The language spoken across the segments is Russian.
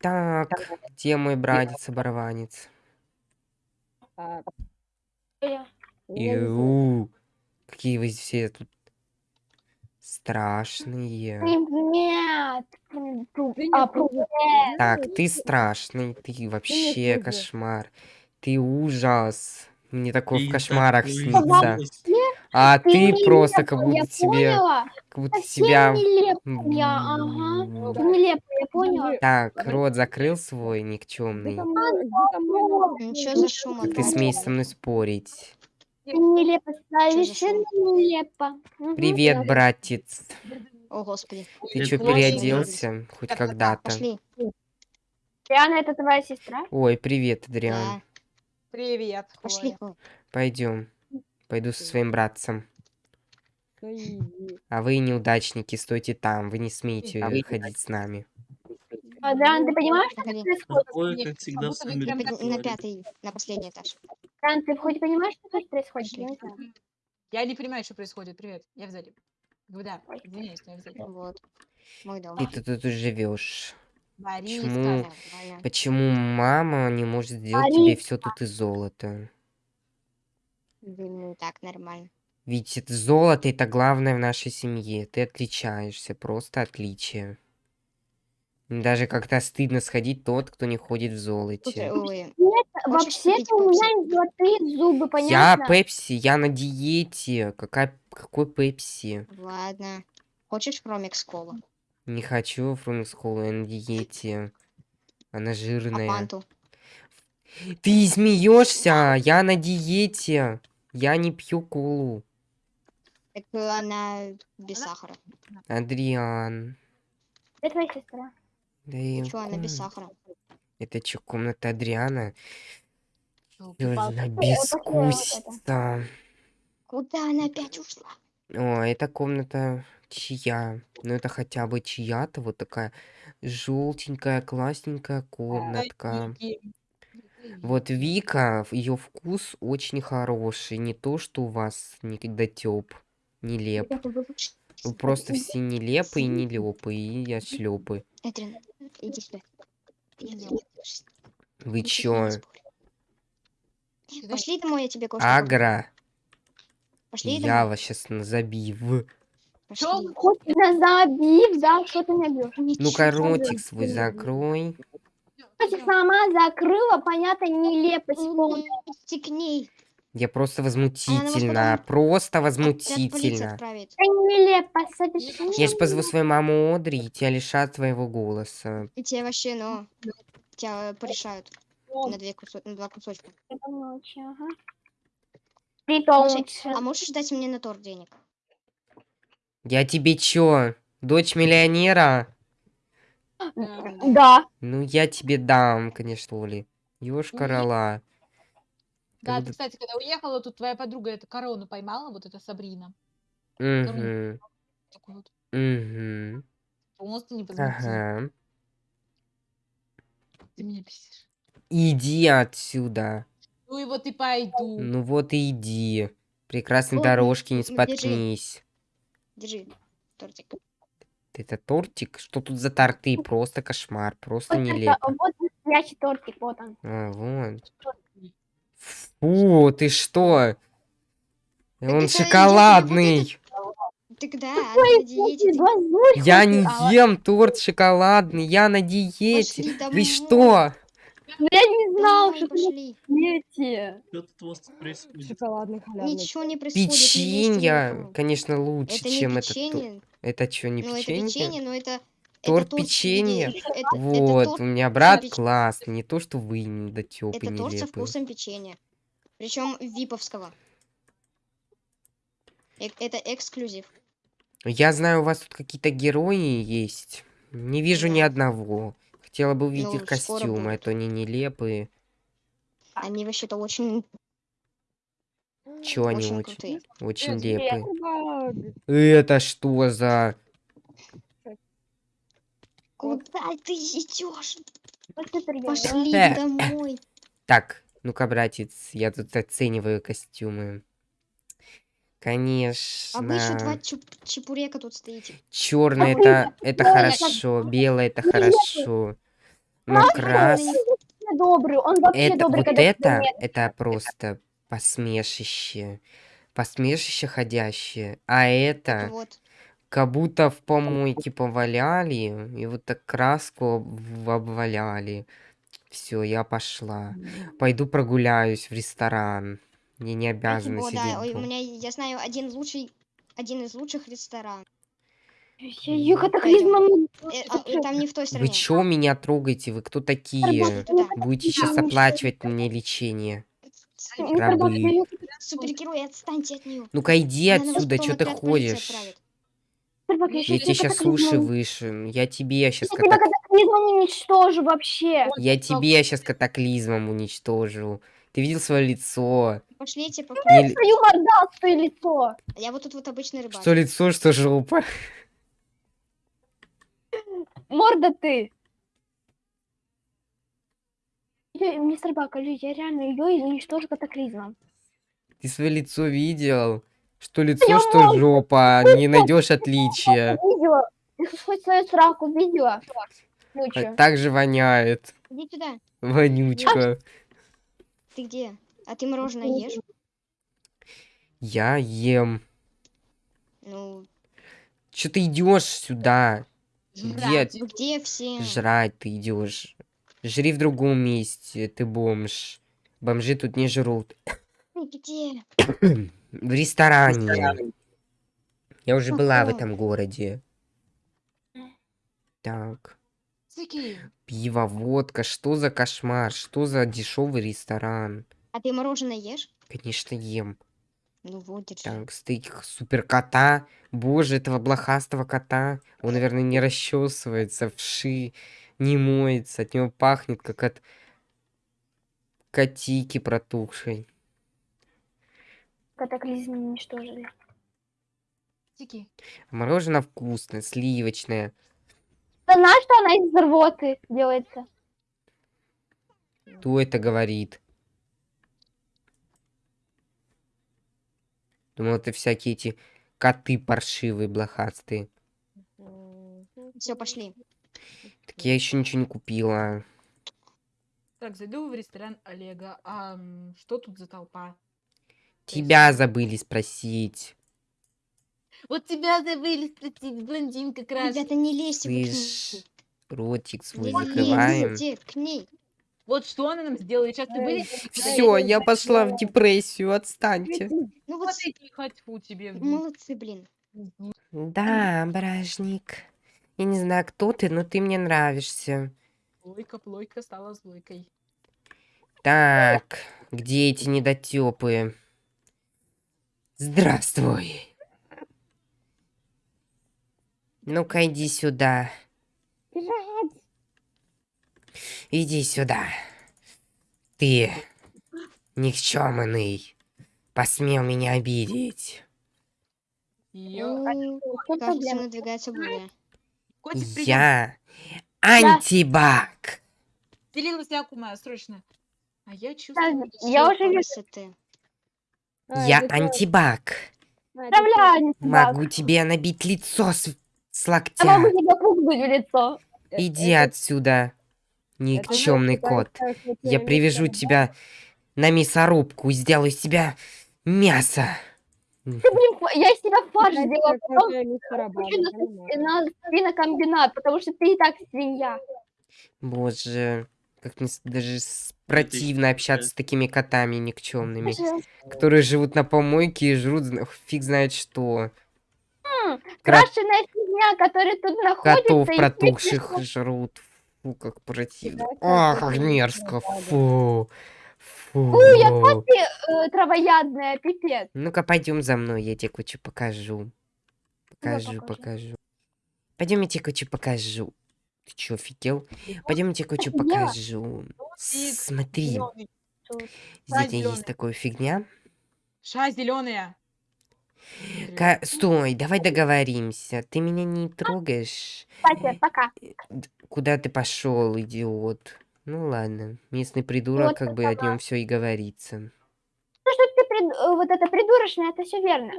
Так, где мой братец-оборванец? А. Иу, какие вы все тут страшные. Ты А. Так, ты страшный, ты вообще кошмар. Ты ужас. Мне такое в кошмарах такой снится. А Ты просто как я будто тебе... Как будто Совсем тебя... нелепая, ага. Ты нелепая, я поняла. Так, рот закрыл свой никчемный. Ничего за шум Как ты смеешь со мной спорить? Нелепо, совершенно нелепо. Привет, братец. О, господи. Ты очень переоделся? Хоть когда-то? Диана, это твоя сестра? Ой, привет, Адриан. Да. Привет, Пошли. Пойдем. Пойду со своим братцем. А вы, неудачники, стойте там. Вы не смеете А вы ходить с нами. А, ты понимаешь, что происходит? Как всегда, в На пятый, на последний этаж. Диана, ты хоть понимаешь, что тут происходит? Я не. Я не понимаю, что происходит. Привет, я в зале. Да, извиняюсь, я в зале. Вот. Мой дом. Ты тут, живешь. Борис, Почему? Почему мама не может сделать тебе все тут из золота? Ну, так, нормально. Ведь это золото это главное в нашей семье. Ты отличаешься, просто отличие. Даже как-то стыдно сходить тот, кто не ходит в золоте. Вообще-то у меня есть золотые зубы, Я понятно? Пепси, я на диете. Какая, какой Пепси? ладно. Хочешь Промикс колу? Не хочу фрумикс колу, я на диете. Она А жирная. панту? Ты смеешься? Я на диете. Я не пью колу. Так она без сахара. Адриан. Это твоя сестра. Да и Чё, она без сахара? Это что, комната Адриана? Она это. бескусица. Куда она опять ушла? О, это комната чья? Ну это хотя бы чья-то вот такая желтенькая, классненькая комнатка. Вот Вика, ее вкус очень хороший. Не то, что у вас недотеп, нелеп. Вы просто все нелепые, нелепые и ошлепы. Эдрин, иди сюда. Вы чё? Пошли домой, я тебе покажу. Агра, Пошли я домой. вас сейчас забив. Пошли. Хоть меня забив, да, что ты меня бьешь? Ну-ка, ротик свой закрой. Сама закрыла, понятно, нелепость полная. Стекни. Я просто потом- возмутительно. Просто Тебя полиция возмутительно. Я ж позову свою маму Одри и тебя лишат твоего голоса. И тебе вообще, ну, тебя порешают на, две кусо- на два кусочка. Слушай, а можешь дать мне на торт денег? Я тебе чё, дочь миллионера? Да. Ну, я тебе дам, конечно, ли. Ёшка Мгм. Да, ты, кстати, когда уехала, тут твоя подруга эту корону поймала, вот эта Сабрина. Мгм. Такую вот Мгм. просто не. Ага. Ты меня бесишь. Иди отсюда. Ну и вот и пойду. Ну вот и иди. Прекрасной Вот, дорожки, не ну, держи. споткнись. Держи тортик. Это тортик? Что тут за торты? Просто кошмар, просто Вот, это- нелепо. вот настоящий тортик, вот он. А, вот. Фу, ты что? Он это я шоколадный. Тогда она на диете. ты- Глазурь Я не а, ем торт шоколадный, я на диете. Вы что? ну Я не знал, что ты пошли. дети. Что тут у вас тут происходит? Шоколадный халявный. Ничего не происходит. Печенье, конечно, лучше, Это чем это. то- печенье. Это что, не ну, это печенье? печенье, но это... Торт это торт печенья? это- это Вот, торт у меня со брат печ- классный, не то, что вы недотёпы Это торт со нелепые. вкусом печенья. Причем виповского. Э- Это эксклюзив. Я знаю, у вас тут какие-то герои есть. Не вижу ни Да. одного. Хотела бы увидеть Ну, их костюмы, а то они нелепые. Они вообще-то очень, Чё они очень очень, крутые. очень Привет. лепые. Это что за... Куда ты идешь? Пошли Э. домой. Так, ну-ка, братец, я тут оцениваю костюмы. Конечно. А вы еще два чепурека тут стоите. Черный А это, это хорошо, белый это хорошо. Ну, крас... Он добрый, он вообще Это, добрый, вот это, это просто посмешище. Посмешище ходящее. А это, Вот. Как будто в помойке поваляли, и вот так краску об- обваляли. Все, я пошла. Пойду прогуляюсь в ресторан. Мне не обязаны О, сидеть. да, ой, у дома. меня, я знаю, один лучший, один из лучших ресторанов. Ё- Катаклизмом... Э, а, э, там не в той Вы стране. чё меня трогаете? Вы кто такие? Туда. Будете сейчас оплачивать мне лечение. Рабы. Супергерой, отстаньте от нее. Ну-ка иди Она отсюда, потом чё ты ходишь? отправит. Я тебе тебя сейчас уши катаклизмом- выше. Я тебе сейчас Я тебя катаклизмом уничтожу вообще. Я тебе сейчас катаклизмом уничтожу. Ты видел свое лицо? Пошлите, пока. Не ли- Твою мордастое лицо. Я вот тут вот обычный рыбак. Что лицо, что жопа. Морда ты. Мистер Бак, алло, я реально ее уничтожу катаклизмом. Ты свое лицо видел? Что лицо, что жопа. Не найдешь отличия. Видела? Хоть свою сраку видела? А? Так же воняет. Иди сюда. Вонючка. Ты где? А ты мороженое ешь? Я ем. Ну, Че ты идешь сюда? Жрать. вы где все? Жрать ты идешь. Жри в другом месте, ты бомж. Бомжи тут не жрут. Ты где? В ресторане. Я уже была в этом городе. Так. Пиво, водка, что за кошмар? Что за дешевый ресторан? А ты мороженое ешь? Конечно, ем. Ну вот, держи. Так, стейк супер кота. Боже, этого блохастого кота. Он, наверное, не расчесывается, вши, не моется. От него пахнет, как от котики протухшей. Катаклизм уничтожили. Цики. Мороженое вкусное, сливочное. Ты знаешь, что она из рвоты делается? Кто это говорит? Думал, это всякие эти коты паршивые, блохастые. Все, пошли. Так я еще ничего не купила. Так, зайду в ресторан Олега. А что тут за толпа? Тебя забыли спросить. Вот тебя забыли спросить, блондинка красная. Ребята, не лезьте. Слышь, ротик свой Не закрываем. лезьте к ней. Вот что она нам сделает? Сейчас ты были? Все, я пошла в депрессию, отстаньте. Ну вот, хочу тебе. молодцы, блин. Да, бражник. Я не знаю, кто ты, но ты мне нравишься. Плойка, плойка стала злойкой. Так, где эти недотепы? Здравствуй. Ну-ка, иди сюда. Иди сюда. Ты никчемный. Посмел меня обидеть. Кажется, надвигается буря. Я антибак. Делилась Якума, срочно. А я чувствую... Я уже вижу. Красоты. Я антибак. Вставляю Могу тебе набить лицо с, с Я локтя. могу тебе пукнуть в лицо. Иди отсюда, никчемный кот. Я привяжу тебя на мясорубку и сделаю из тебя мясо. Ты, блин, фа- я из тебя фарш сделала, Это потом на свинокомбинат, потому что ты и так свинья. Боже, как мне даже с- противно общаться с такими котами никчемными, которые живут на помойке и жрут фиг знает что. Кра- Крашеная фигня, которая тут находится. Котов протухших жрут. Фу, как противно. Это как мерзко. Фу. Фу. Фу, я ты э, травоядная, пипец. Ну-ка, пойдем за мной, я тебе кое-что покажу. Покажу, покажи. покажу. Пойдем, я тебе кое-что покажу. Ты чё, офигел? Пойдем, я тебе кое-что покажу. Смотри, здесь есть такая фигня. Ша зеленая. Ка- Стой, давай договоримся. Ты меня не трогаешь. Кстати, пока. Д- Куда ты пошел, идиот? Ну ладно, местный придурок, Вот как бы о нем все и говорится. То, что ты прид- э, вот это придурочное, это все верно.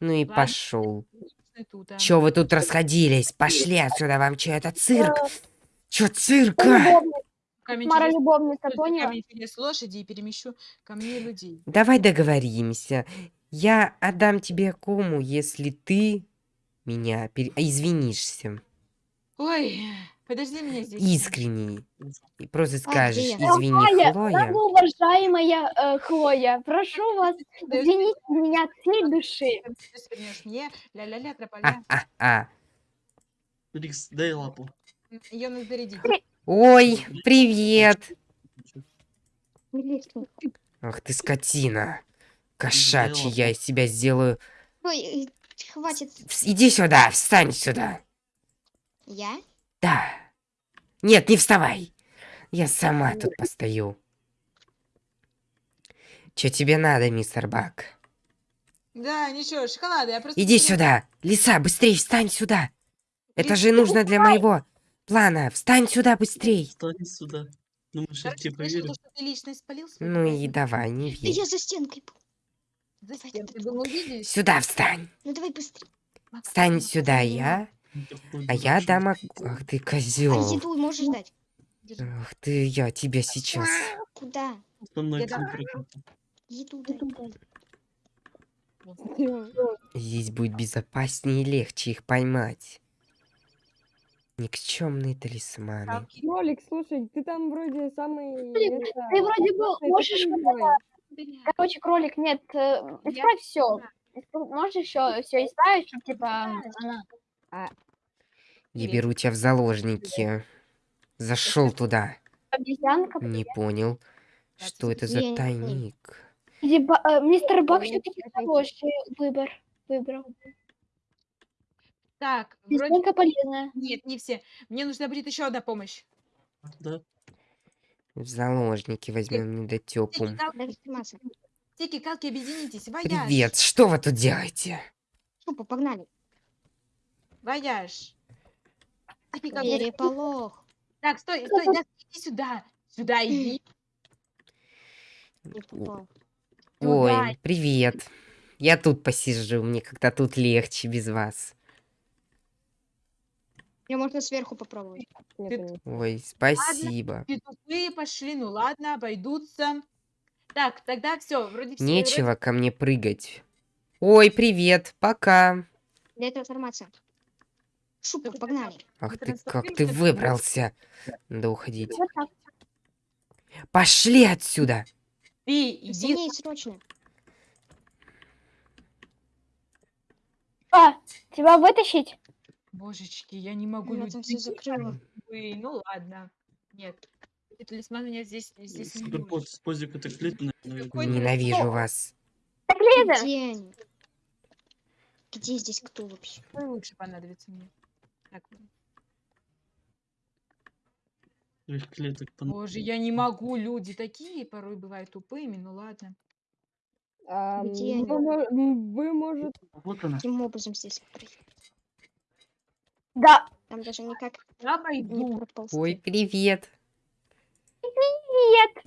Ну и пошел. Чё вы тут расходились? Пошли отсюда, вам чё, это цирк? Чё цирка? Мара любовница, чудес лошади и перемещу ко мне людей. Давай договоримся. Я отдам тебе кому, если ты меня пере- извинишься. Ой, подожди меня здесь. Искренне. И просто скажешь, я? извини, Хлоя, Хлоя. уважаемая э, Хлоя, прошу вас, извините меня от всей души. мне, ля-ля-ля, трополя. А-а-а. Рикс, дай лапу. Ее надо зарядить. Ой, привет. Ах ты скотина. Кошачий, я из тебя сделаю. Ой, э, хватит. Иди сюда, встань сюда. Я? Да. Нет, не вставай. Я сама тут постою. Чё тебе надо, мистер Бак? Да, ничего, шоколада, я просто... Иди сюда. Лиса, быстрей встань сюда. Это Лис, же нужно для моего плана. Встань сюда быстрей. Встань сюда. Думаешь, я Короче, тебе свой Ну и давай, не Да верь. я за стенкой был. Ты думал, видишь? Сюда встань. Ну давай быстрее. Встань сюда, я. А я дам... ок- Ах ты А козел. еду можешь дать? Ах ты, я тебя сейчас. Куда? Со мной Я дам. Еду. Здесь будет безопаснее и легче их поймать. Никчемные талисманы. Там Кролик, слушай, ты там вроде самый... Блин, это, Ты вроде бы классный, можешь... Короче, кролик, нет, э, исправь все. Можешь еще все исправить, чтобы типа она... Я Привет. беру тебя в заложники. Зашел туда. обезьянка. Не понял, что это за Я тайник. Э, мистер Бак все-таки хороший выбор. Выбрал. Так, вроде... Обезьянка полезная. Нет, не все. Мне нужна будет еще одна помощь. Да? В заложники возьмем недотепу. кал- Дай массу. тики, калки, объединитесь. Вояж. Привет, что вы тут делаете? Шупа, погнали. Вояж. Переполох. Так, стой, стой, да, иди сюда. Сюда иди. Не попал. Ой, привет. Я тут посижу, мне как-то тут легче без вас. Мне можно сверху попробовать. Нет, Ты-. Ой, спасибо. Тупые пошли, ну ладно, обойдутся. Так, тогда все, вроде все. Нечего ко мне прыгать. Ой, привет, пока. Для этого информация. Только погнали. Ах ты, как ты выбрался. Надо уходить. Пошли отсюда. Ты иди. Срочно. А, тебя вытащить? Божечки, я не могу Я там все закрыла. Ой, Ну ладно. Нет. Талисман меня здесь, здесь не с позик это ты- Ненавижу вас. Так, Где они? Где здесь кто вообще? Лучше понадобится мне? Так, Их клеток пон- боже, я не могу, люди такие порой бывают тупыми, ну ладно. А, Где вы, они? мо- м, вы, может, Вот она. Каким образом здесь проехать? да, Там даже никак Я не пойду. проползти. Ой, привет. нет.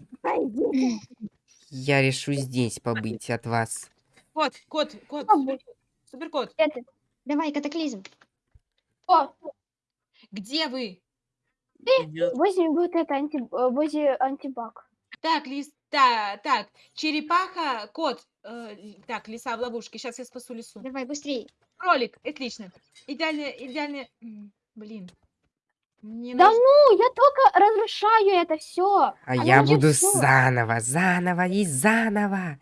Я решу здесь побыть от вас. Кот, кот, кот, супер- суперкот, Давай, катаклизм. О, где вы? Я возьми вот это, анти, э, возле антибак. Так, лис, та, так, черепаха, кот, э, л- так, лиса в ловушке, сейчас я спасу лису. Давай, быстрее. Кролик, отлично. Идеально, идеально, м, блин. Мне Да нужно- ну, я только разрушаю это все. А я буду заново, заново и заново.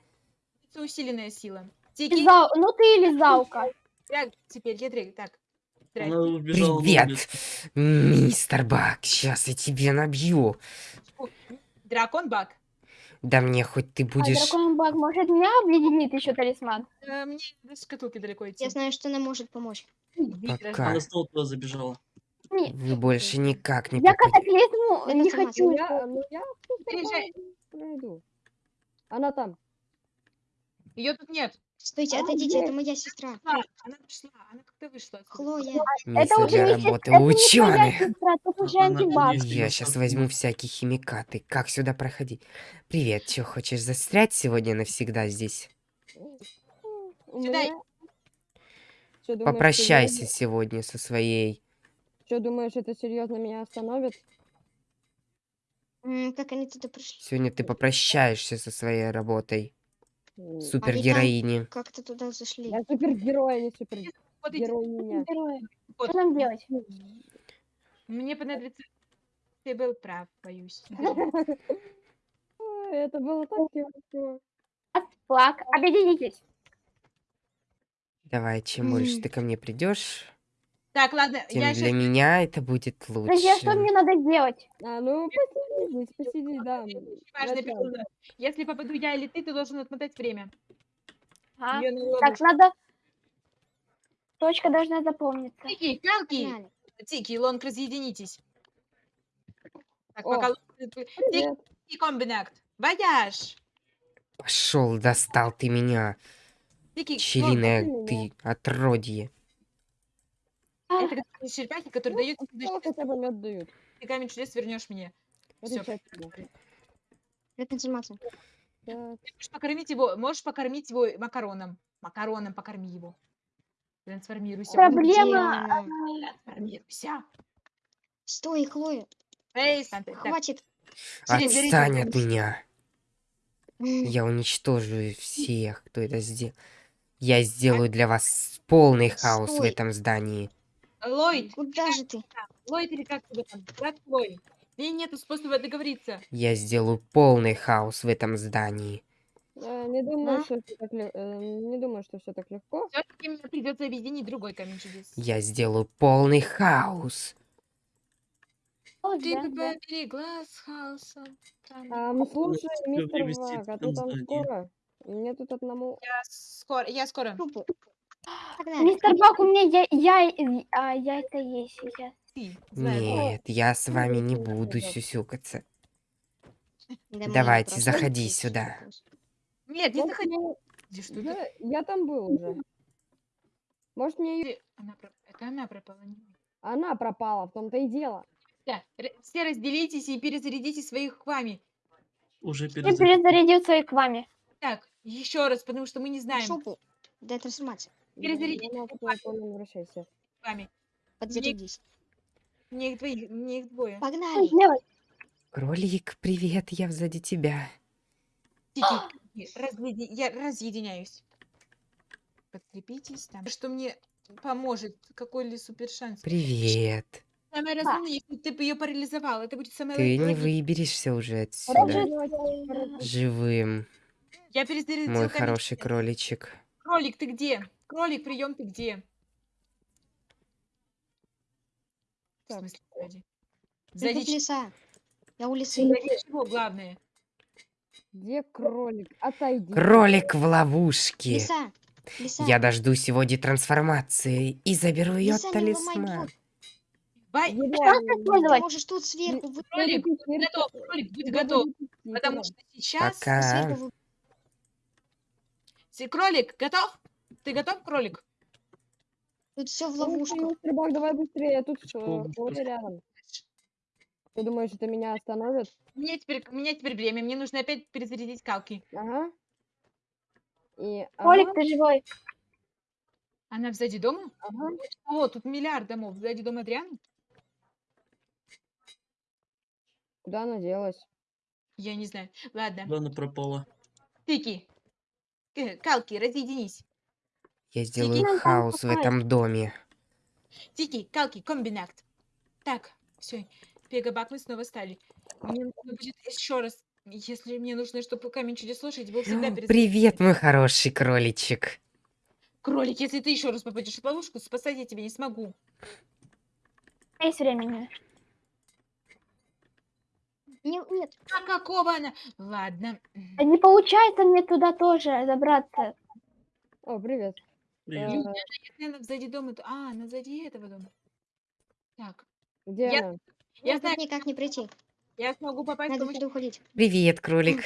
Это усиленная сила. Тики, Ну ты или Заука. так, теперь ядрик, так. Она убежала. на Привет, мистер Бак. Сейчас я тебе набью. Дракон Бак. Да мне хоть ты А будешь... дракон баг может меня объединит еще талисман? Э, мне до шкатулки далеко идти. Я знаю, что она может помочь. Пока. Она снова туда забежала. Не, Вы больше никак не я катаклизму Это не сама хочу. я, ну, я Приезжай. пройду. Она там. Ее тут нет. Стойте, А, отойдите, где? это моя сестра. Она пришла, она как-то вышла. Хлоя. Место Это уже не работы сестра, ученых. сестра, тут уже Она антибак. Я сейчас возьму всякие химикаты. Как сюда проходить? Привет, что, хочешь застрять сегодня навсегда здесь? У Сюда. Чё, думаешь, Попрощайся я- сегодня со своей Что, думаешь, это серьезно меня остановит? М, Как они туда пришли? Сегодня ты попрощаешься со своей работой. Супергероини. Как-то туда зашли. Я супергерой, а не супергероиня. Что нам делать? Мне понадобится... Ты был прав, боюсь. Ой, Это было так легко. Флаг. Объединитесь. Давай, чем больше ты ко мне придешь, Так, ладно, тем я для сейчас... меня это будет Друзья, что лучше. мне надо делать? А, ну посиди здесь, посиди, да. Важный Начало. прикол. Если попаду я или ты, ты должен отмотать время. А? На Так, надо... Точка должна запомниться. Тики, Калки. Тики, Лонг, разъединитесь. Так, О. пока... Тики, комбинакт. Вояж. Пошел, достал ты меня, Тики, меня. ты отродье. Это как черепахи, которые дают Что хотя бы мед дают? ты камень чудес вернешь мне. Это счастье. Привет, информация. Так, Можешь покормить его, можешь покормить его макароном. Макароном покорми его. Трансформируйся. Проблема... Она? Трансформируйся. Стой, Хлоя. Эй, Санта, так, Хватит. Отстань от меня. Я уничтожу всех, кто это сделал. Я сделаю для вас полный хаос в этом здании. Ллойд, Куда же ты? Ллойд или как тебя там? Как Ллойд? И нету способа договориться. Я сделаю полный хаос в этом здании. э, Не думаю, Да? что это так э, не думаю, что все так легко. Все-таки мне придется объединить другой камень чудес. Я сделаю полный хаос. О, Ты да, да. глаз хаоса. там. Ам, слушай, мистер Вак, а ты там скоро? Мне тут одному... Я скоро, я скоро. Трупы. Погнали. Мистер Бак, у меня я, я, а, яйца есть сейчас. Нет, я с вами не буду сюсюкаться. Да Давайте, заходи здесь сюда. Нет, не заходи. Я, я там был уже. Может, мне... Она Это она пропала. не. Она пропала, в том-то и дело. Да, все разделитесь и перезарядите своих к вами. Уже Я перезарядил. перезарядил свои к вами. Так, еще раз, потому что мы не знаем Шопу. Дай трансформация. Перезарядить потом не вами. Подзарядись. Мне их двоих, мне их двое. Погнали. Кролик, привет, я сзади тебя. Тики, разъеди- я разъединяюсь. Подкрепитесь там. Что мне поможет? Какой ли супер шанс? Привет. Самое разумное, если ты бы ее парализовал, это будет самое Ты не выберешься уже отсюда живым, Я перезарядил мой хороший кроличек. Кролик, ты где? Кролик, прием, ты где? В Так. смысле, сзади? Сзади ч- леса. Я у лисы. сзади чего главное? Где кролик? Отойди. Кролик в ловушке. Лиса. Лиса. Я дождусь сегодня трансформации и заберу ее Лиса, не ломай талисман. Еда, Ты использовать? можешь тут сверху вы- кролик, будь готов, кролик, будь готов. Потому что сейчас... Пока. сверху вы- Си- Кролик, готов? Ты готов, кролик? Тут все в Слушай, ловушку. мистер Бак, давай быстрее, тут Что? э, рядом. Ты думаешь, это меня остановит? У меня теперь, у меня теперь время, мне нужно опять перезарядить калки. Ага. И... Колик, ага, ты живой? Она сзади дома? ага. О, тут миллиард домов. Сзади дома Адриана? Куда она делась? Я не знаю. Ладно. Куда она пропала? Тики. Э, Калки, разъединись. Я сделаю там хаос в этом доме. Тики, Калки, комбинакт. Так, все. Пегабак, мы снова стали. Мне нужно будет еще раз, если мне нужно, чтобы камень чудес лошади был всегда перед... Привет, мой хороший кроличек. Кролик, если ты еще раз попадешь в ловушку, спасать я тебя не смогу. Есть времени. Не- Нет. А какого она? Ладно. А Не получается мне туда тоже забраться. О, привет. Привет. Э, Если она сзади дома, то... А, она сзади этого дома. Так, где Я- она? я знаю, никак не пройти. я смогу попасть Надо туда уходить. Привет, кролик.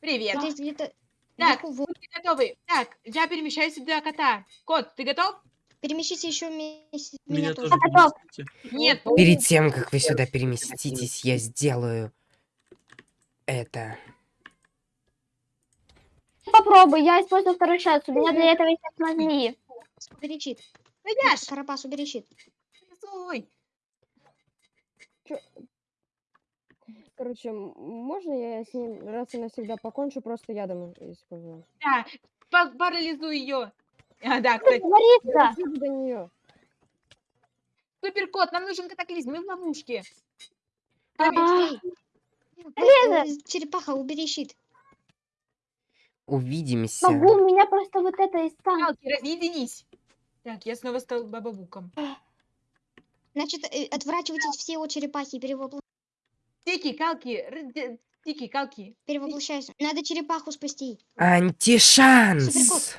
Привет. Здесь где-то Так, вы- готовы. Так, я перемещаюсь сюда кота. Кот, ты готов? Перемещите еще. Меня, меня тоже переместите. Нет. Ну, Перед тем, как вы сюда переместитесь, я сделаю это. Попробуй, я использую второй шанс. У меня для этого есть мозги. Убери чит. Видишь? Карабас, убери чит. Короче, можно я с ним раз и навсегда покончу, просто ядом использую? Да, парализуй ее. А, да, кстати, Говорится. Суперкот, нам нужен катаклизм, мы в ловушке. А, Черепаха, убери щит. Увидимся. Могу, у меня просто вот это из танка. Калки, разъединись. Так, я снова стал бабабуком. Значит, э, отворачивайтесь все от черепахи, перевопл- Тики, калки, тики, калки. перевоплощайся. Надо черепаху спасти. Антишанс! Суперкот.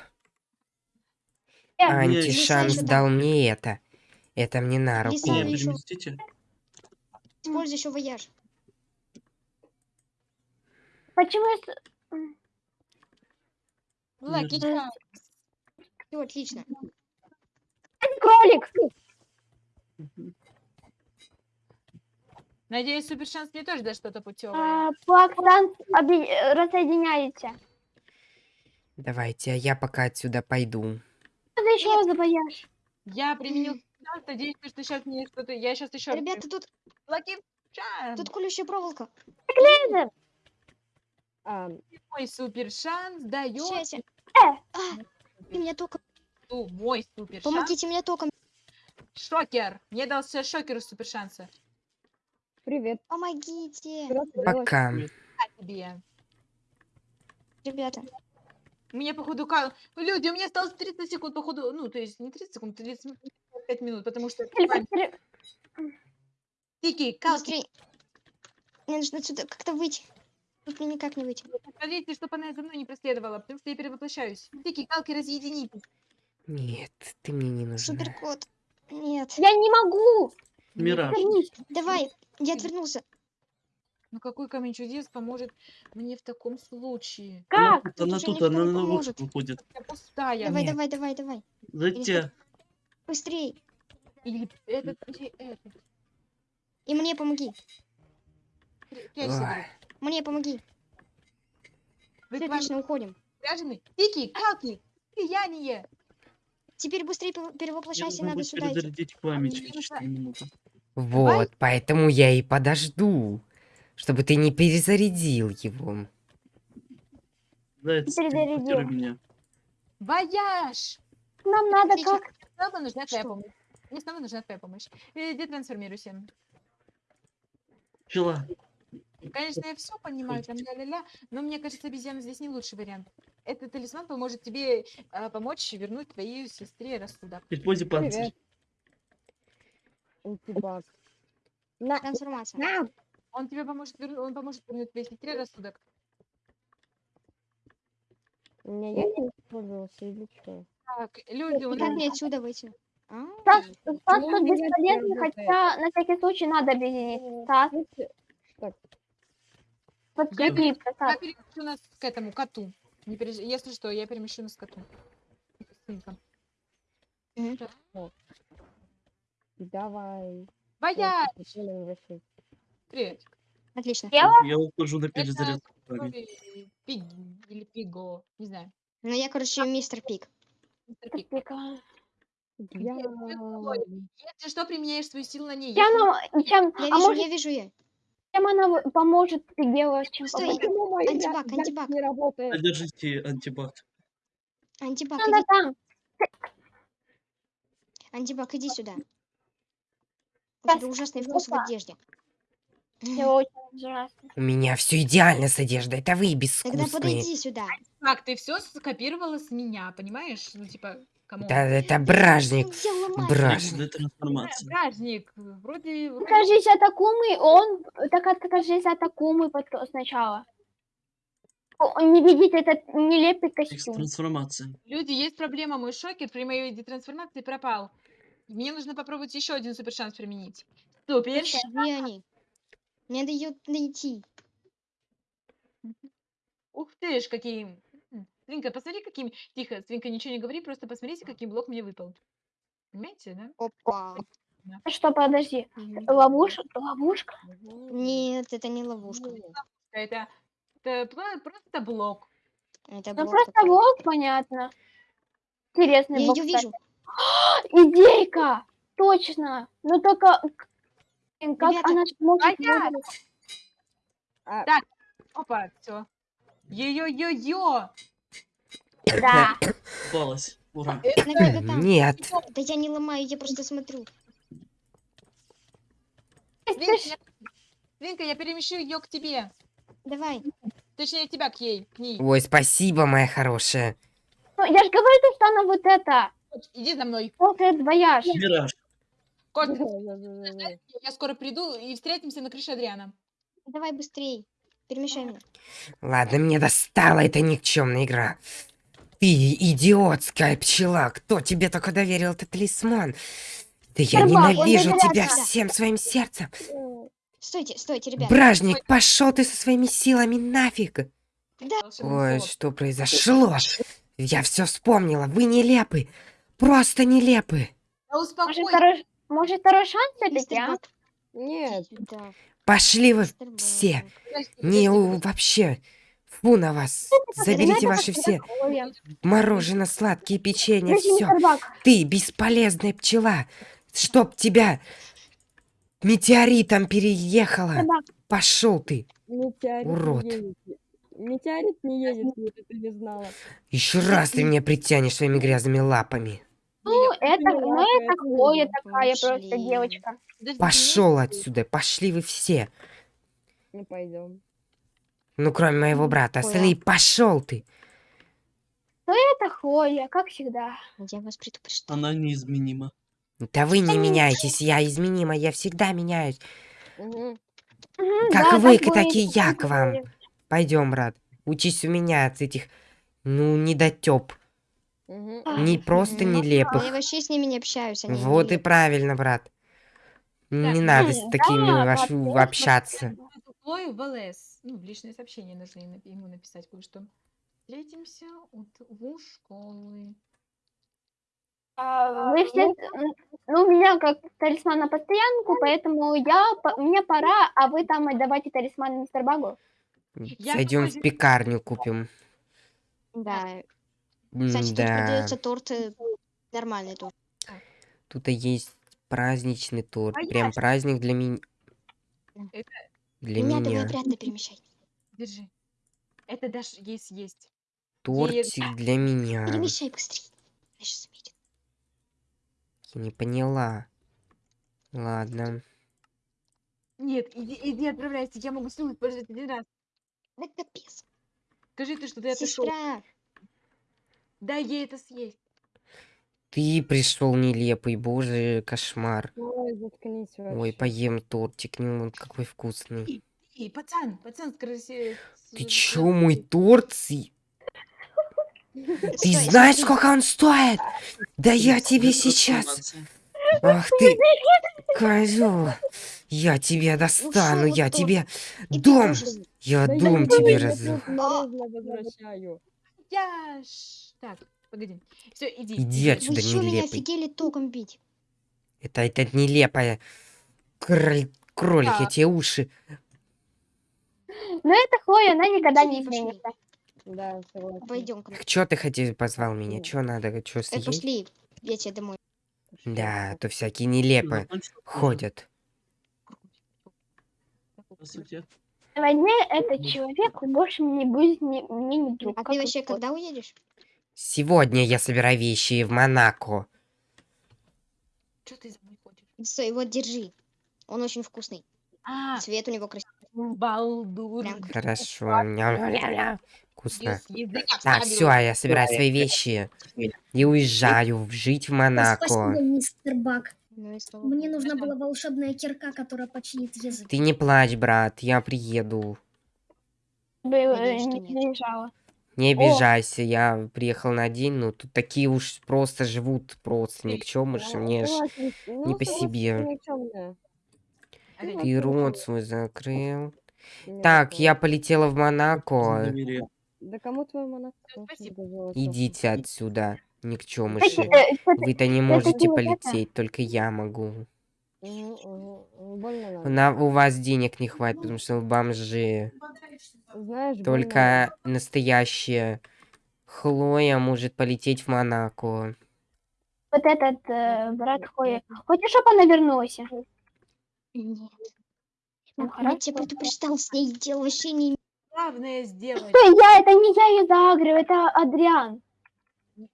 Э, Антишанс дал мне это. Это мне на руку. Лиса, еще-. Используй еще вояж. Почему я... Лаки, Верно. ча. Все, отлично. Кролик! Надеюсь, супершанс мне тоже даст что-то путевое. А, Плаксан объ- э, разсоединяете. Давайте, а я пока отсюда пойду. Ты еще за вояж? Я применил шанс, надеюсь, что сейчас мне что-то... Я сейчас еще... Ребята, тут, Лаки, тут колющая проволока. Лиза, А, Мой супершанс дает... Сейчас. Э. А, ты меня током. Ну, Мой супершанс. Помогите мне током. Шокер. Мне дал все шокеру супершанса. привет. Помогите. Пока. Ребята, меня, походу, кал... Люди, у меня осталось 30 секунд, походу... Ну, то есть не 30 секунд, 35 минут, потому что... Тики, калки, быстрее. Мне нужно отсюда как-то выйти. Тут мне никак не выйти. смотрите, чтобы она за мной не преследовала, потому что я перевоплощаюсь. Тики, калки, разъединитесь. Нет, ты мне не нужна. Суперкот. Нет. Я не могу! Мираж. Вернись. Давай, я отвернулся. Ну какой камень чудес поможет мне в таком случае? Она Как? тут, она тут, она не на поможет. выходит. Я пустая. Давай, Нет. давай, давай, давай. Зайти. Быстрей. Или этот, или этот. И мне помоги. Мне помоги. Вы Все, отлично, уходим. заряжены? Тики, калки, сияние. Теперь быстрее перевоплощайся, надо сюда идти. перезарядить память мне через нужно- 4 минуты. Вот, поэтому я и подожду. Чтобы ты не перезарядил его. Заяц, Перезарядил. меня. Вояж! Нам надо как? Снова нужна твоя Что? помощь. Мне снова нужна твоя помощь. Иди трансформируйся. Пчела. Конечно, я все понимаю, там ля-ля-ля, но мне кажется, обезьяна здесь не лучший вариант. Этот талисман поможет тебе а, помочь вернуть твоей сестре рассудок. Используй панцирь. Привет. Антибак. На, Трансформация. на. Он тебе поможет, вернуть, он поможет вернуть твоей сестре рассудок. У меня я не использовался или что? Так, люди, у как нас мне отсюда выйти? А, Стас, Стас тут бесполезный, хотя на всякий случай надо объединить. Стас, Так, подскрепи, я Стас. перемещу нас к этому коту. Не переж- Если что, я перемещу нас к коту. Давай. Боя! Блин, вообще. Привет. Отлично. Я- Я ухожу на перезарядку Пиги или Пиго, не знаю. Ну я, короче, мистер Пик. Мистер Пиг. Прикольно. Я... Если что, применяешь свою силу на ней. Чем, Если- нам- чем, Я а вижу, может, я вижу ее. чем она поможет тебе, чем Стой. мой Антибак, я- я антибак. не работает? Содержите антибак. Антибак, Она иди. там. Антибак, иди сюда. У тебя ужасный вкус в одежде. Всё очень ужасно. У меня все идеально с одеждой. Это вы Тогда безвкусные. подойди сюда. Так, ты все скопировала с меня, понимаешь? Ну, типа, кому? Да, это бражник. Бражник. Праздник. Вроде... вроде- Откажись от Акумы, он... Так откажись от Акумы потом сначала. Не видите этот нелепый костюм. Трансформация. Люди, есть проблема. Мой шокер при моей детрансформации пропал. Мне нужно попробовать еще один супер шанс применить. Супер. Где они? Мне надо ее найти. Ух ты ж, какие... Свинка, посмотри, каким... Тихо, Свинка, ничего не говори, просто посмотрите, каким блок мне выпал. Понимаете, да? Опа. Что, подожди. Ловушка? Ловушка? Нет, это не ловушка. Это, это про- просто блок. Это Ну блок просто такой. блок, понятно. Интересный Я блок, ее кстати. вижу. Идейка! Точно! Ну только... Блин, Как Ребята, она сможет... Понятно. выжить? Опа, все. Йо-йо-йо-йо! Да. Попалась. Ура. Нет. Да я не ломаю, я просто смотрю. Винка, я... Винка, я перемещу ее к тебе. Давай. Точнее, тебя к ей, к ней. Ой, спасибо, моя хорошая. Ну, я же говорю, что она вот это. Иди за мной. Вот этот вояж. Мираж. Кот, Да-да-да-да-да. я скоро приду и встретимся на крыше Адриана. Давай быстрей. Перемещай меня. Ладно, мне достала эта никчемная игра. Ты идиотская пчела. Кто тебе только доверил этот талисман? Да я ненавижу тебя сюда. всем своим сердцем. Стойте, стойте, ребят. Бражник, пошел ты со своими силами нафиг. Волшебный Ой, что произошло? Я все вспомнила. Вы нелепы. Просто нелепы. Да успокойся. Может, второй шанс все-таки, а? Нет. Да. Пошли вы все. Не у- вообще. Фу на вас. Заберите ваши все мороженое, сладкие печенья, все. Ты бесполезная пчела. Чтоб тебя метеоритом переехала. Пошел ты. Метеорит Урод. не. Метеорит не едет, если ты не знала. Еще раз ты меня притянешь своими грязными лапами. Ну, это, ну, это Хлоя такая просто девочка. подожди, Пошел отсюда. Пошли вы все. Не пойдем. Ну, кроме моего брата. Ой, Остальные, пошел ты. Это Хлоя, как всегда. Я вас предупреждаю. Она неизменима. Да вы не меняетесь. Я изменима. Я всегда меняюсь. Как да, вы, так так и я к вам. Пойдем, брат. Учись у меня от этих, ну, недотеп. Мгм. Не просто нелепых. А я вообще с ними не общаюсь. Они Вот и нелепые. правильно, брат. Не Так, надо ну, с такими да, ваш- вообще, общаться. Хлою в ЛС. Ну, в личные сообщения нужно ему написать кое-что. Встретимся у, школы. А, Вы все, м, ну, у меня как талисман на постоянку, поэтому я, мне пора, а вы там давайте талисман мистер Багу. Я Зайдем в пекарню купим. Да. Кстати, тут Да. продается торт э, нормальный торт. Тут и есть праздничный торт. А Прям я- праздник для меня. Это- Для меня давай меня. обратно перемещай. Держи. Это дашь ей съесть. Тортик для меня. Перемещай быстрее. Я сейчас заметит. Я не поняла. Ладно. Нет, иди, иди отправляйся. Я могу снова использовать один раз. Да капец. Скажи ты, что ты это шел. Дай ей это съесть. Ты пришел нелепый, боже, кошмар. Ой, заткнись вообще. Ой, поем тортик, ну он какой вкусный. И, пацан, пацан с красе... Ты чё, мой торт? Ты знаешь, сколько он стоит? Да я тебе сейчас... Ах ты, козел. Я тебя достану, я тебе дом, я дом тебе буду, я Я. Так, погоди. Все, иди. Иди Вы отсюда, что, меня нелепый. офигели током бить? Это, это нелепая. Кроль, кролик, я Да. тебе уши. Но это Хлоя, она никогда не изменится. Да. Пойдем мне. Чё ты хотел, позвал меня? Чё надо, чё Э, съесть? пошли. Я тебе домой. Да, то всякие нелепые ходят. Здравствуйте. Сегодня этот человек больше не будет мне, не друг. А ты вообще когда уедешь? Сегодня я собираю вещи в Монако. Что ты за мной ходишь? Стой, вот держи. Он очень вкусный. А, Цвет у него красивый. балдур. Прям Хорошо. Вкусно. Так, все, я собираю свои вещи и уезжаю жить в Монако. Мистер Бак. Ну и слава Мне богу. нужна была волшебная кирка, которая починит язык. Ты не плачь, брат, я приеду. Надеюсь, что не нет. Не обижайся, я приехал на день, но тут такие уж просто живут, просто никчемыши, мне ж... Согласен, ну, по себе. ты. Опять. Ты рот свой закрыл. Так, я полетела в Монако. Да кому твой спасибо. Идите отсюда, никчемыши. э, Вы-то не можете полететь, только я могу. Больно. На, у вас денег не хватит, потому что вы бомжи. Знаешь, больно Только настоящая Хлоя может полететь в Монако. Вот этот э, брат Хлои. Хочешь, чтобы она вернулась? Нет. Ну, Я тебя предупреждал, с ней дело вообще не... Главное сделать. Что я? Это не я ее заагрываю, это Адриан.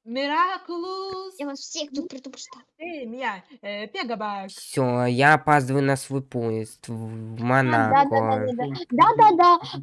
Мираculous Я вас всех тут предупреждал. семья. Э, Пегабак. Все, я опаздываю на свой поезд в А, Да, да, да, Монако. да, да. Да, да, да.